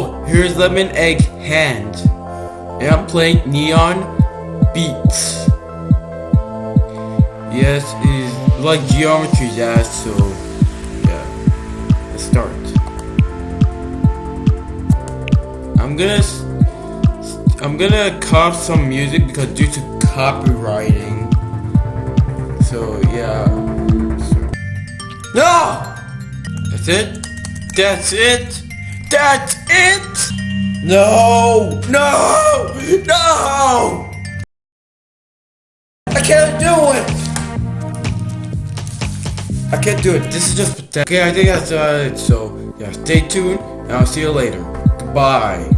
Hello, here's Lemon Egg Hand. And I'm playing Neon Beats. Yes, it is like Geometry Dash, so yeah. Let's start. I'm gonna I'm gonna cop some music because due to copywriting. So yeah. So- No! That's it? That's it? That's it? No! No! No! I can't do it! I can't do it. This is just pathetic. Okay, I think that's uh, it. So, yeah, stay tuned, and I'll see you later. Goodbye.